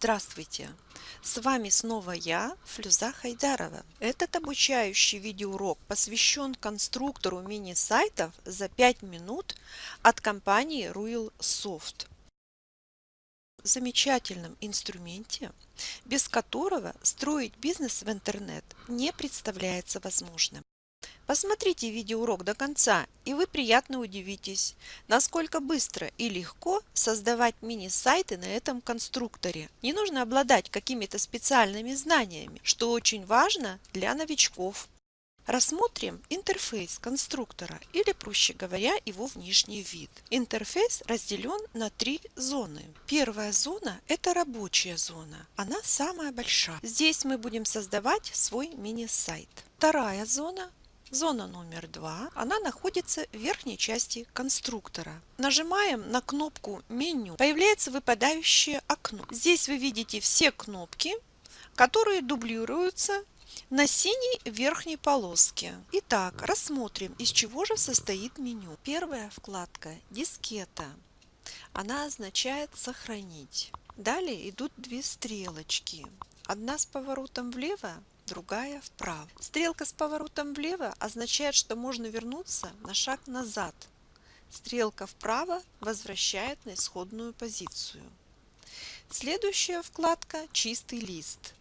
Здравствуйте! С вами снова я, Флюза Хайдарова. Этот обучающий видеоурок посвящен конструктору мини-сайтов за 5 минут от компании Ruil Soft. Замечательном инструменте, без которого строить бизнес в интернет не представляется возможным. Посмотрите видеоурок до конца, и вы приятно удивитесь, насколько быстро и легко создавать мини-сайты на этом конструкторе. Не нужно обладать какими-то специальными знаниями, что очень важно для новичков. Рассмотрим интерфейс конструктора или, проще говоря, его внешний вид. Интерфейс разделен на три зоны. Первая зона – это рабочая зона. Она самая большая. Здесь мы будем создавать свой мини-сайт. Вторая зона Зона номер два, она находится в верхней части конструктора. Нажимаем на кнопку меню, появляется выпадающее окно. Здесь вы видите все кнопки, которые дублируются на синей верхней полоске. Итак, рассмотрим, из чего же состоит меню. Первая вкладка «Дискета». Она означает «Сохранить». Далее идут две стрелочки. Одна с поворотом влево, другая вправо. Стрелка с поворотом влево означает, что можно вернуться на шаг назад. Стрелка вправо возвращает на исходную позицию. Следующая вкладка «Чистый лист».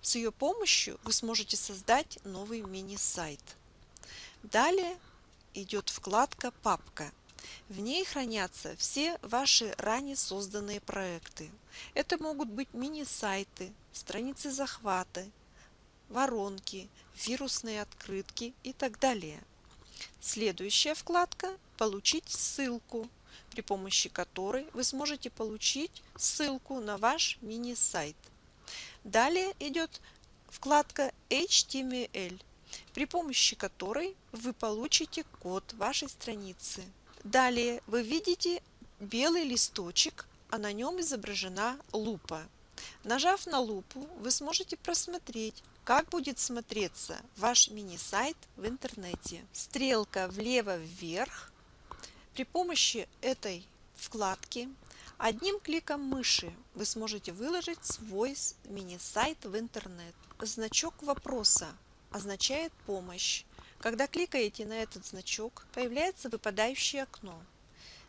С ее помощью вы сможете создать новый мини-сайт. Далее идет вкладка «Папка». В ней хранятся все ваши ранее созданные проекты. Это могут быть мини-сайты, страницы захвата, воронки, вирусные открытки и так далее. Следующая вкладка «Получить ссылку», при помощи которой вы сможете получить ссылку на ваш мини-сайт. Далее идет вкладка HTML, при помощи которой вы получите код вашей страницы. Далее вы видите белый листочек, а на нем изображена лупа. Нажав на лупу, вы сможете просмотреть, как будет смотреться ваш мини-сайт в интернете. Стрелка влево-вверх. При помощи этой вкладки одним кликом мыши вы сможете выложить свой мини-сайт в интернет. Значок вопроса означает помощь. Когда кликаете на этот значок, появляется выпадающее окно.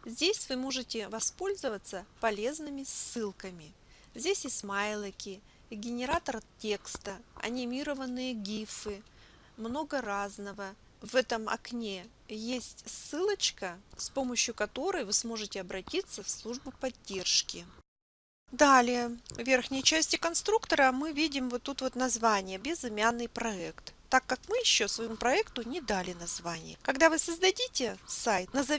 Здесь вы можете воспользоваться полезными ссылками. Здесь и смайлики, генератор текста, анимированные гифы, много разного. В этом окне есть ссылочка, с помощью которой вы сможете обратиться в службу поддержки. Далее, в верхней части конструктора мы видим вот тут вот название «Безымянный проект», так как мы еще своему проекту не дали название. Когда вы создадите сайт, назовите